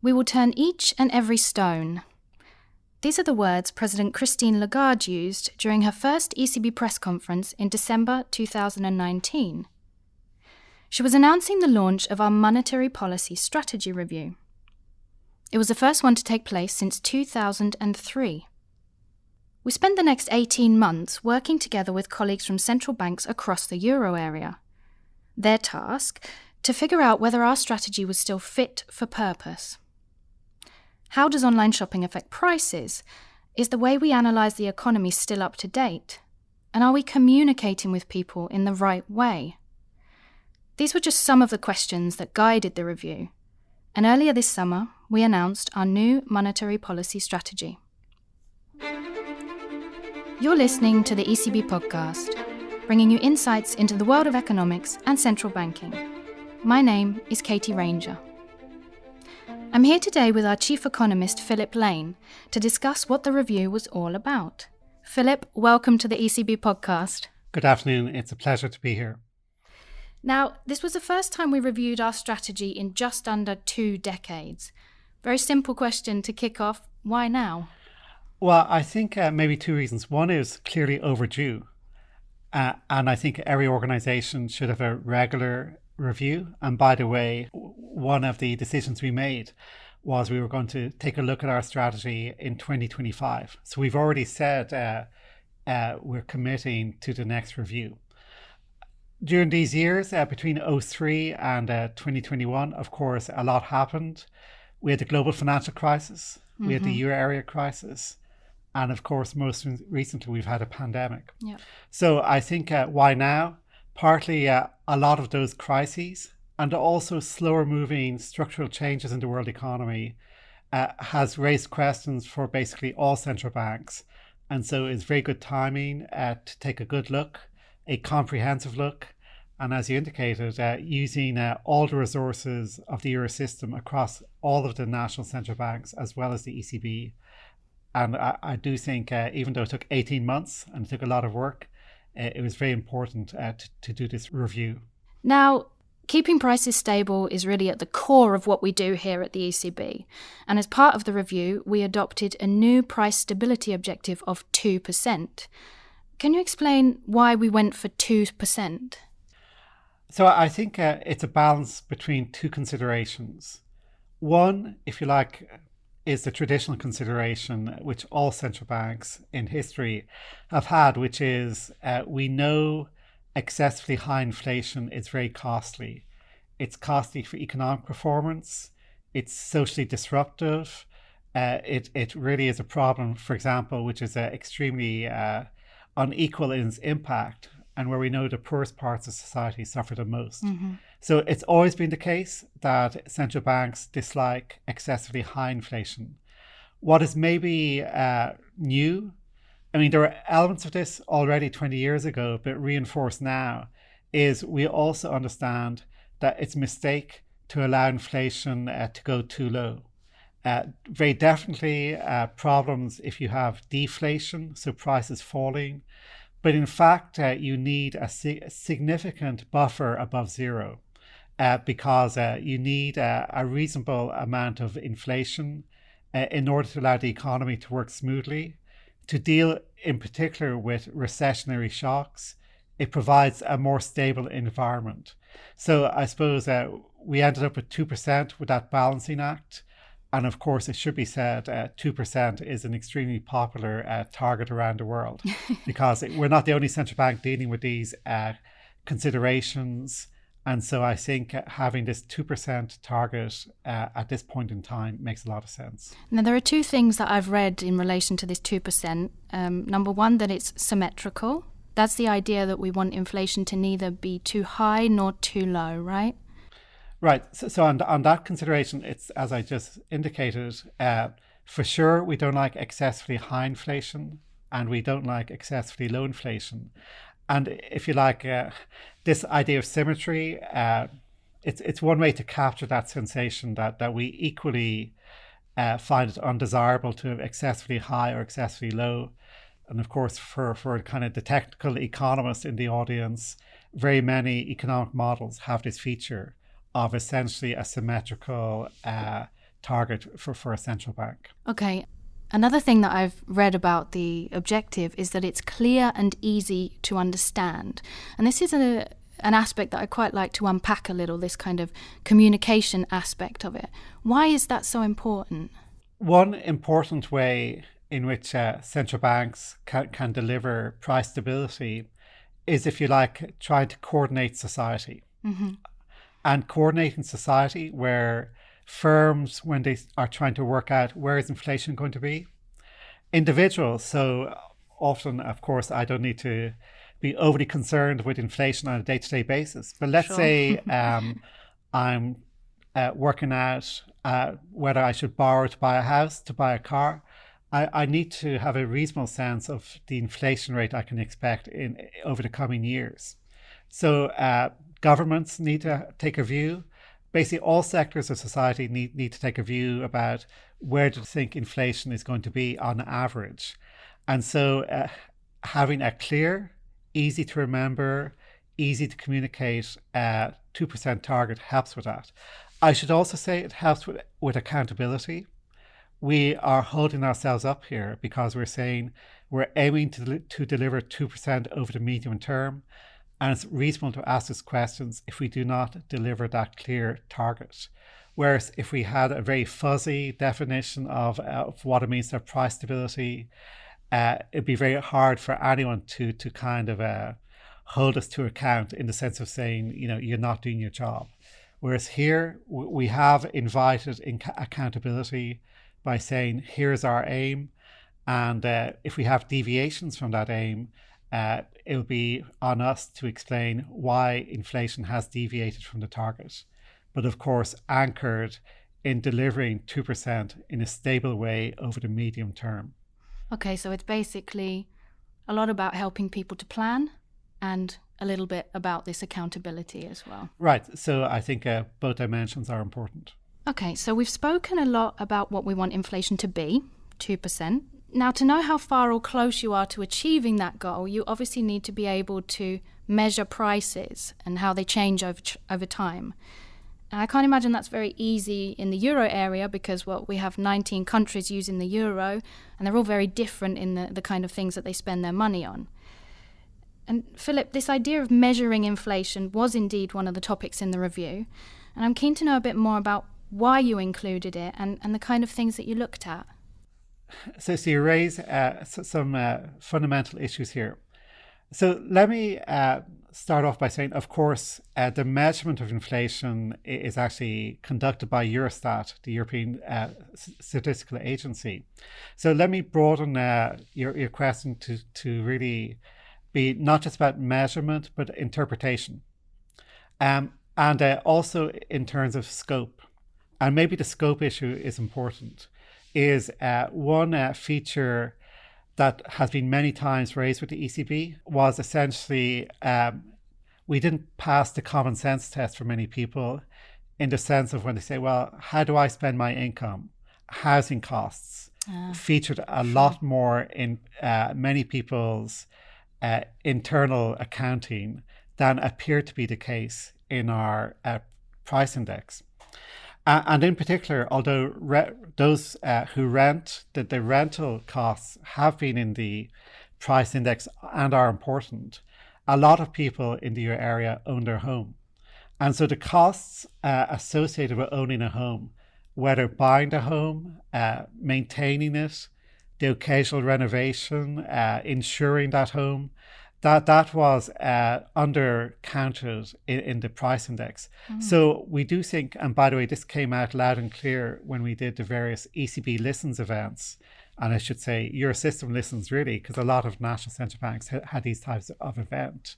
We will turn each and every stone. These are the words President Christine Lagarde used during her first ECB press conference in December 2019. She was announcing the launch of our monetary policy strategy review. It was the first one to take place since 2003. We spent the next 18 months working together with colleagues from central banks across the euro area. Their task to figure out whether our strategy was still fit for purpose. How does online shopping affect prices? Is the way we analyse the economy still up to date? And are we communicating with people in the right way? These were just some of the questions that guided the review. And earlier this summer, we announced our new monetary policy strategy. You're listening to the ECB podcast, bringing you insights into the world of economics and central banking. My name is Katie Ranger. I'm here today with our chief economist, Philip Lane, to discuss what the review was all about. Philip, welcome to the ECB podcast. Good afternoon. It's a pleasure to be here. Now, this was the first time we reviewed our strategy in just under two decades. Very simple question to kick off. Why now? Well, I think uh, maybe two reasons. One is clearly overdue. Uh, and I think every organization should have a regular review. And by the way, one of the decisions we made was we were going to take a look at our strategy in 2025. So we've already said uh, uh, we're committing to the next review. During these years, uh, between 03 and uh, 2021, of course, a lot happened. We had the global financial crisis, mm-hmm. we had the mm-hmm. euro area crisis, and of course, most recently, we've had a pandemic. Yep. So I think uh, why now? Partly uh, a lot of those crises and also slower moving structural changes in the world economy uh, has raised questions for basically all central banks. And so it's very good timing uh, to take a good look, a comprehensive look, and as you indicated, uh, using uh, all the resources of the Eurosystem across all of the national central banks as well as the ECB. And I, I do think, uh, even though it took 18 months and it took a lot of work, uh, it was very important to, to do this review. Now, keeping prices stable is really at the core of what we do here at the ECB. And as part of the review, we adopted a new price stability objective of 2%. Can you explain why we went for 2%? So I think uh, it's a balance between two considerations. One, if you like, is the traditional consideration which all central banks in history have had, which is uh, we know excessively high inflation is very costly. It's costly for economic performance. It's socially disruptive. Uh, it it really is a problem, for example, which is uh, extremely uh, unequal in its impact and where we know the poorest parts of society suffer the most. Mm-hmm. So it's always been the case that central banks dislike excessively high inflation. What is maybe uh, new, I mean, there are elements of this already 20 years ago, but reinforced now, is we also understand that it's a mistake to allow inflation uh, to go too low. Uh, very definitely uh, problems if you have deflation, so prices falling, but in fact, uh, you need a, si- a, significant buffer above zero uh, because uh, you need a reasonable amount of inflation in order to allow the economy to work smoothly. To deal in particular with recessionary shocks, it provides a more stable environment. So I suppose uh, we ended up with 2% with that balancing act. And of course, it should be said, uh, 2% is an extremely popular uh, target around the world because we're not the only central bank dealing with these uh, considerations. And so I think having this 2% target uh, at this point in time makes a lot of sense. Now, there are two things that I've read in relation to this 2%. Um, number one, that it's symmetrical. That's the idea that we want inflation to neither be too high nor too low, right? Right. So, so on, on that consideration, it's as I just indicated, uh, for sure, we don't like excessively high inflation and we don't like excessively low inflation. And if you like, uh, this idea of symmetry, uh, it's, it's one way to capture that sensation that, that we equally uh, find it undesirable to have excessively high or excessively low. And of course, for, for kind of the technical economists in the audience, very many economic models have this feature of essentially a symmetrical uh, target for, for a central bank. Okay. Another thing that I've read about the objective is that it's clear and easy to understand. And this is a, an aspect that I quite like to unpack a little this kind of communication aspect of it. Why is that so important? One important way in which uh, central banks can, can deliver price stability is, if you like, trying to coordinate society. Mm-hmm. And coordinating society where firms when they are trying to work out where is inflation going to be? Individuals. So often of course i don't need to be overly concerned with inflation on a day-to-day basis but let's sure. say um, i'm uh, working out uh, whether i should borrow to buy a house to buy a car. I, I need to have a reasonable sense of the inflation rate i can expect in over the coming years. So uh, governments need to take a view basically all sectors of society need, need to take a view about where do they think inflation is going to be on average. And so uh, having a clear, easy to remember, easy to communicate uh, 2% target helps with that. I should also say it helps with, with accountability. We are holding ourselves up here because we're saying we're aiming to, to deliver 2% over the medium term. And it's reasonable to ask us questions if we do not deliver that clear target. Whereas if we had a very fuzzy definition of, of what it means to have price stability, uh, it'd be very hard for anyone to to kind of uh, hold us to account in the sense of saying, you know, you're not doing your job. Whereas here we have invited in accountability by saying, here's our aim, and uh, if we have deviations from that aim, uh, it will be on us to explain why inflation has deviated from the target, but of course, anchored in delivering 2% in a stable way over the medium term. Okay, so it's basically a lot about helping people to plan and a little bit about this accountability as well. Right, so I think uh, both dimensions are important. Okay, so we've spoken a lot about what we want inflation to be 2%. Now, to know how far or close you are to achieving that goal, you obviously need to be able to measure prices and how they change over, over time. And I can't imagine that's very easy in the euro area because, well, we have 19 countries using the euro and they're all very different in the, the kind of things that they spend their money on. And Philip, this idea of measuring inflation was indeed one of the topics in the review. And I'm keen to know a bit more about why you included it and, and the kind of things that you looked at so, so you raise uh, some uh, fundamental issues here. So let me uh, start off by saying, of course, uh, the measurement of inflation is actually conducted by Eurostat, the European uh, Statistical Agency. So let me broaden uh, your, your question to, to really be not just about measurement, but interpretation. Um, and also in terms of scope. And maybe the scope issue is important is uh, one uh, feature that has been many times raised with the ECB was essentially um, we didn't pass the common sense test for many people in the sense of when they say, well, how do I spend my income? Housing costs uh, featured a sure. lot more in uh, many people's uh, internal accounting than appeared to be the case in our uh, price index. Uh, and in particular, although those uh, who rent, that the rental costs have been in the price index and are important, a lot of people in the area own their home. And so the costs uh, associated with owning a home, whether buying the home, uh, maintaining it, the occasional renovation, uh, insuring that home, that that was uh, undercounted in, in the price index. Mm. So we do think, and by the way, this came out loud and clear when we did the various ECB listens events, and I should say Eurosystem listens really, because a lot of national central banks had, had these types of event.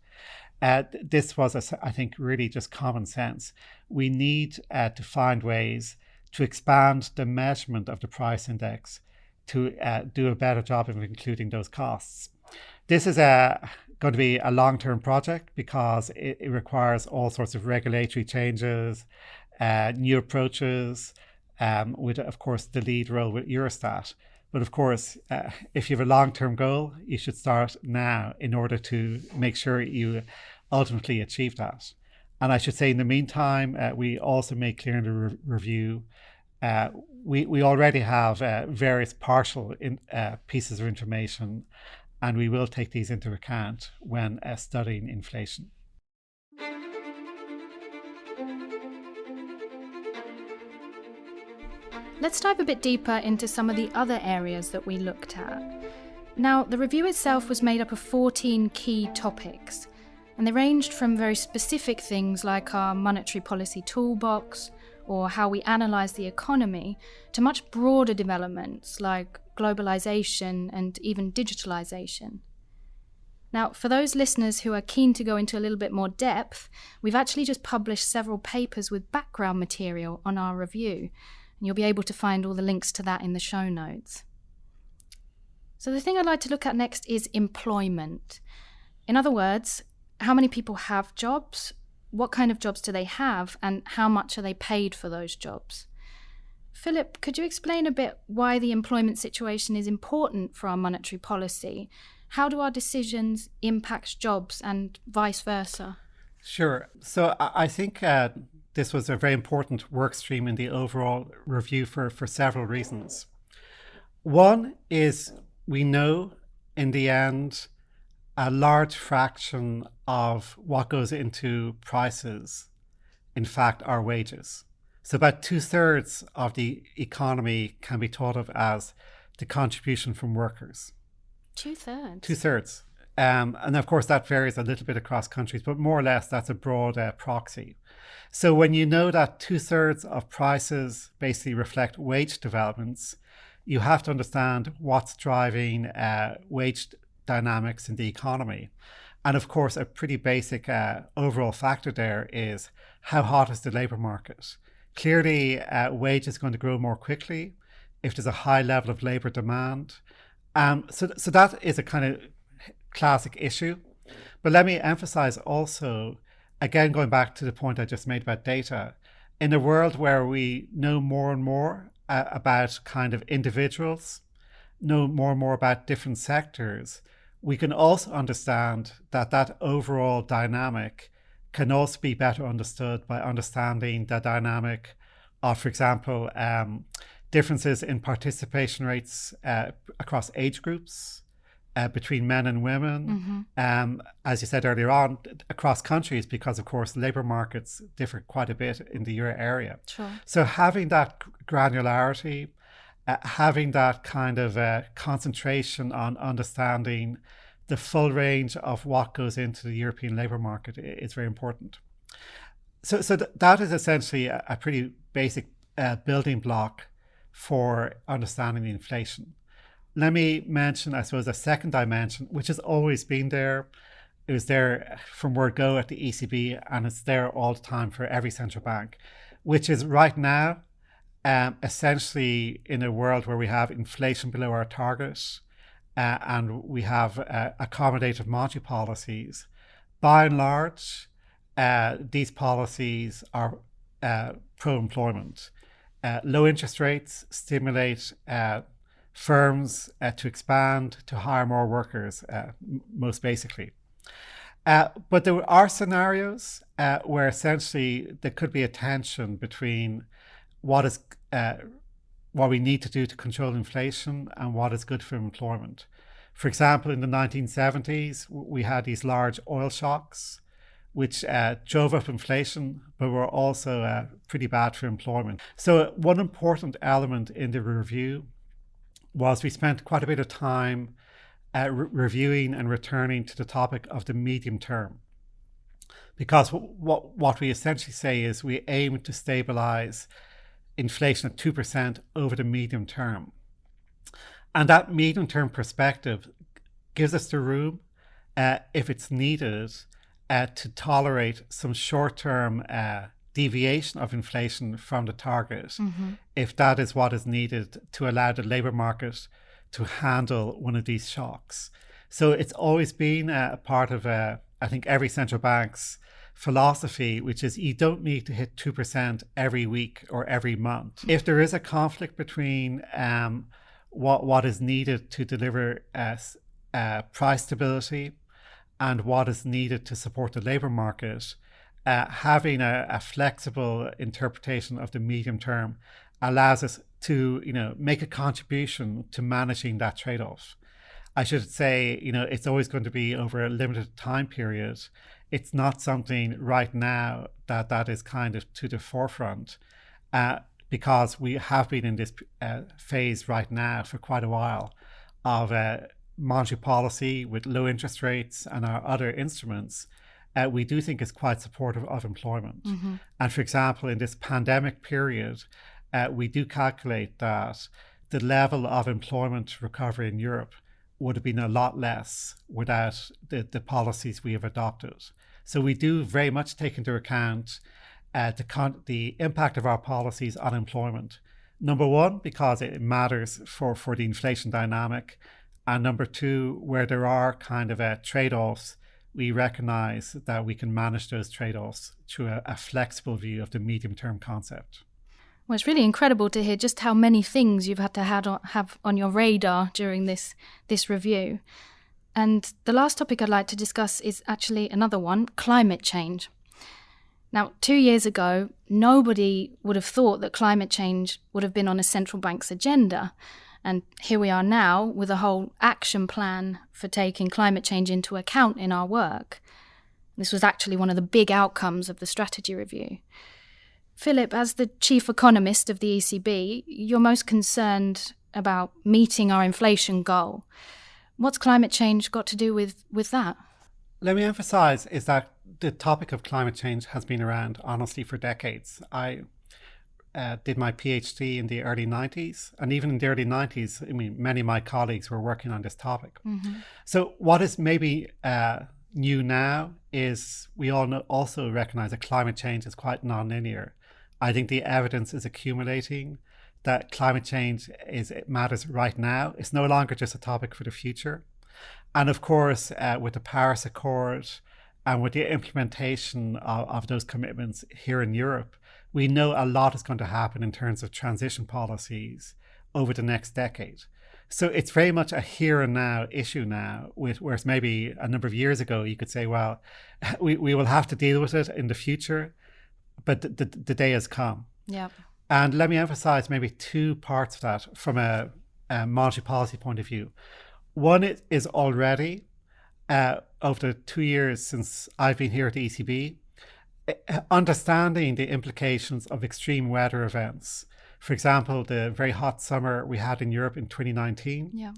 Uh, this was, a, I think, really just common sense. We need uh, to find ways to expand the measurement of the price index to uh, do a better job of including those costs. This is a going to be a long term project because it, it, requires all sorts of regulatory changes, uh, new approaches, um, with, of course, the lead role with Eurostat. But of course, uh, if you have a long term goal, you should start now in order to make sure you ultimately achieve that. And I should say, in the meantime, uh, we also make clear in the re- review uh, we, we already have uh, various partial in, uh, pieces of information, and we will take these into account when uh, studying inflation. Let's dive a bit deeper into some of the other areas that we looked at. Now, the review itself was made up of 14 key topics, and they ranged from very specific things like our monetary policy toolbox or how we analyse the economy to much broader developments like globalisation and even digitalisation. Now, for those listeners who are keen to go into a little bit more depth, we've actually just published several papers with background material on our review, and you'll be able to find all the links to that in the show notes. So, the thing I'd like to look at next is employment. In other words, how many people have jobs, what kind of jobs do they have, and how much are they paid for those jobs? Philip, could you explain a bit why the employment situation is important for our monetary policy? How do our decisions impact jobs and vice versa? Sure. So I think uh, this was a very important work stream in the overall review for, for several reasons. One is we know in the end a large fraction of what goes into prices, in fact, are wages. So about two thirds of the economy can be thought of as the contribution from workers. Two thirds. Two thirds. Um, and of course, that varies a little bit across countries, but more or less, that's a broad uh, proxy. So when you know that two thirds of prices basically reflect wage developments, you have to understand what's driving uh, wage dynamics in the economy. And of course, a pretty basic uh, overall factor there is how hot is the labour market? Clearly, uh, wage is going to grow more quickly if there's a high level of labour demand. Um, so, so that is a kind of classic issue. But let me emphasize also again, going back to the point I just made about data, in a world where we know more and more uh, about kind of individuals, know more and more about different sectors, we can also understand that that overall dynamic can also be better understood by understanding the dynamic of, for example, um, differences in participation rates uh, across age groups, uh, between men and women, mm-hmm. um, as you said earlier on, across countries, because of course labour markets differ quite a bit in the euro area. Sure. So having that granularity, uh, having that kind of uh, concentration on understanding the full range of what goes into the European labour market is very important. So, so th- that is essentially a, a pretty basic uh, building block for understanding inflation let me mention, I suppose, a second dimension, which has always been there. It was there from word go at the ECB, and it's there all the time for every central bank, which is right now, um, essentially in a world where we have inflation below our target uh, and we have uh, accommodative monetary policies. By and large, uh, these policies are uh, pro employment. Uh, low interest rates stimulate uh, firms to expand, to hire more workers, most basically. But there are scenarios where essentially there could be a tension between what is what we need to do to control inflation and what is good for employment. For example, in the 1970s, we had these large oil shocks, which uh, drove up inflation, but were also pretty bad for employment. So, one important element in the review was we spent quite a bit of time uh, re- reviewing and returning to the topic of the medium term. Because what, what we essentially say is we aim to stabilize inflation at 2% over the medium term. And that medium term perspective gives us the room, uh, if it's needed, uh, to tolerate some short term uh, deviation of inflation from the target mm-hmm. if that is what is needed to allow the labour market to handle one of these shocks. So it's always been a part of, uh, I think, every central bank's philosophy, which is you don't need to hit 2% every week or every month. If there is a conflict between um, what, what is needed to deliver uh, uh, price stability and what is needed to support the labour market, uh, having a, a, flexible interpretation of the medium term allows us to, you know, make a contribution to managing that trade-off. I should say, you know, it's always going to be over a limited time period. It's not something right now that that is kind of to the forefront, uh, because we have been in this uh, phase right now for quite a while of uh, monetary policy with low interest rates and our other instruments. Uh, we do think is quite supportive of employment. Mm-hmm. And for example, in this pandemic period, uh, we do calculate that the level of employment recovery in Europe would have been a lot less without the, the policies we have adopted. So we do very much take into account uh, the, the impact of our policies on employment. Number one, because it matters for, for the inflation dynamic. And number two, where there are kind of uh, trade offs, we recognize that we can manage those trade offs through a, a flexible view of the medium term concept. Well, it's really incredible to hear just how many things you've had to have on your radar during this this review. And the last topic I'd like to discuss is actually another one: climate change. Now, two years ago, nobody would have thought that climate change would have been on a central bank's agenda. And here we are now with a whole action plan for taking climate change into account in our work. This was actually one of the big outcomes of the strategy review. Philip, as the chief economist of the ECB, you're most concerned about meeting our inflation goal. What's climate change got to do with, with that? Let me emphasize is that the topic of climate change has been around honestly for decades. I uh, did my PhD in the early 90s, and even in the early 90s, I mean, many of my colleagues were working on this topic. Mm-hmm. So, what is maybe uh, new now is we all know, also recognize that climate change is quite nonlinear. I think the evidence is accumulating that climate change is it matters right now. It's no longer just a topic for the future. And of course, uh, with the Paris Accord and with the implementation of, of those commitments here in Europe, we know a lot is going to happen in terms of transition policies over the next decade. So it's very much a here and now issue now, with, whereas maybe a number of years ago you could say, well, we, we will have to deal with it in the future but the, the, the day has come. Yeah. And let me emphasize maybe two parts of that from a, a monetary policy point of view. One is already, uh, over the two years since I've been here at the ECB, uh, understanding the implications of extreme weather events. For example, the very hot summer we had in Europe in 2019. Yeah.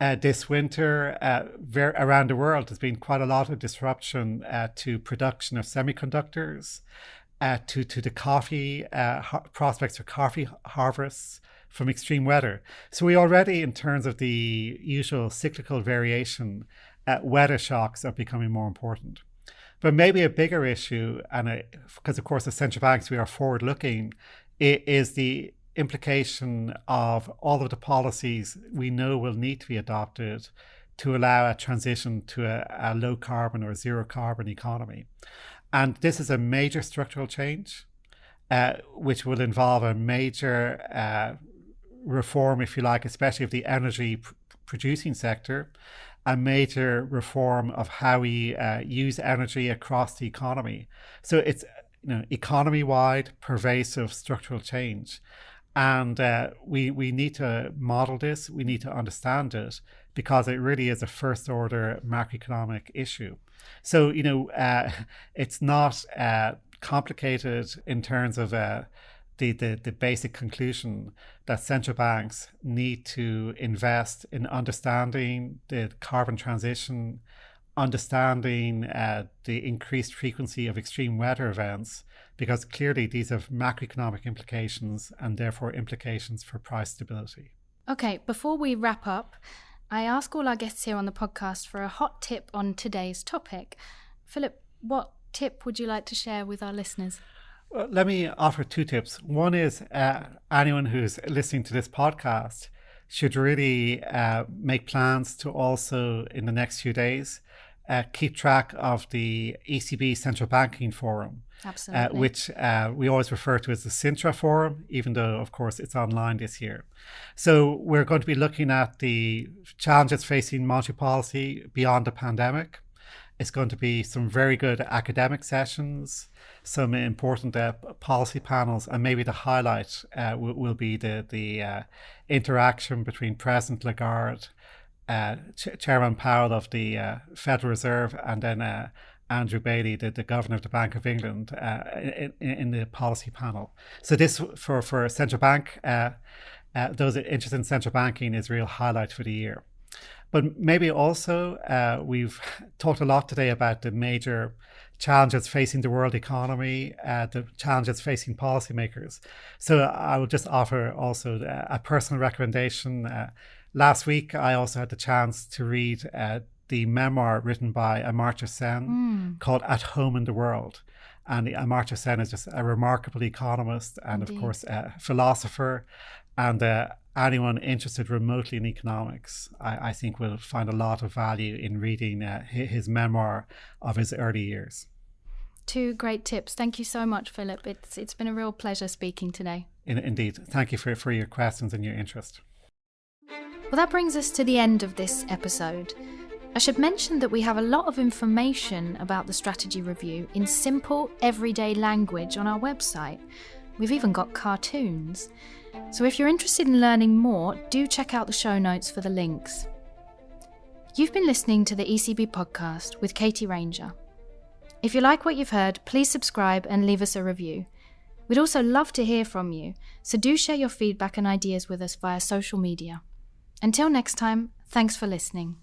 Uh, this winter, uh, ver- around the world, there's been quite a lot of disruption uh, to production of semiconductors uh, to to the coffee uh, ha- prospects for coffee harvests from extreme weather. So we already, in terms of the usual cyclical variation, uh, weather shocks are becoming more important. But maybe a bigger issue, and because of course as central banks we are forward looking, is the implication of all of the policies we know will need to be adopted to allow a transition to a, a low carbon or zero carbon economy. And this is a major structural change, uh, which will involve a major uh, reform, if you like, especially of the energy pr- producing sector, a major reform of how we uh, use energy across the economy. So it's you know economy wide, pervasive structural change. And uh, we, we need to model this, we need to understand it because it really is a first order macroeconomic issue. So, you know, uh, it's not uh, complicated in terms of uh, the, the, the basic conclusion that central banks need to invest in understanding the carbon transition, understanding uh, the increased frequency of extreme weather events, because clearly these have macroeconomic implications and therefore implications for price stability. Okay, before we wrap up, I ask all our guests here on the podcast for a hot tip on today's topic. Philip, what tip would you like to share with our listeners? Let me offer two tips. One is uh, anyone who's listening to this podcast should really uh, make plans to also, in the next few days, uh, keep track of the ECB Central Banking Forum. Absolutely. Uh, which uh, we always refer to as the Sintra Forum, even though, of course, it's online this year. So we're going to be looking at the challenges facing monetary policy beyond the pandemic. It's going to be some very good academic sessions, some important uh, policy panels, and maybe the highlight uh, will, will, be the the uh, interaction between President Lagarde, uh, Ch- Chairman Powell of the uh, Federal Reserve, and then uh, Andrew Bailey, the, the governor of the Bank of England, in, in, the policy panel. So this for for central bank. those interested in central banking is real highlight for the year. But maybe also, uh, we've talked a lot today about the major challenges facing the world economy, uh, the challenges facing policymakers. So I will just offer also uh, a personal recommendation. Uh, last week, I also had the chance to read uh, the memoir written by Amartya Sen mm. called At Home in the World. And Amartya Sen is just a remarkable economist and, Indeed. of course, a philosopher and uh, anyone interested remotely in economics, I, I, think will find a lot of value in reading uh, his memoir of his early years. Two great tips. Thank you so much, Philip. It's it's been a real pleasure speaking today. In, indeed. Thank you for, for your questions and your interest. Well, that brings us to the end of this episode. I should mention that we have a lot of information about the strategy review in simple, everyday language on our website. We've even got cartoons. So if you're interested in learning more, do check out the show notes for the links. You've been listening to the ECB podcast with Katie Ranger. If you like what you've heard, please subscribe and leave us a review. We'd also love to hear from you, so do share your feedback and ideas with us via social media. Until next time, thanks for listening.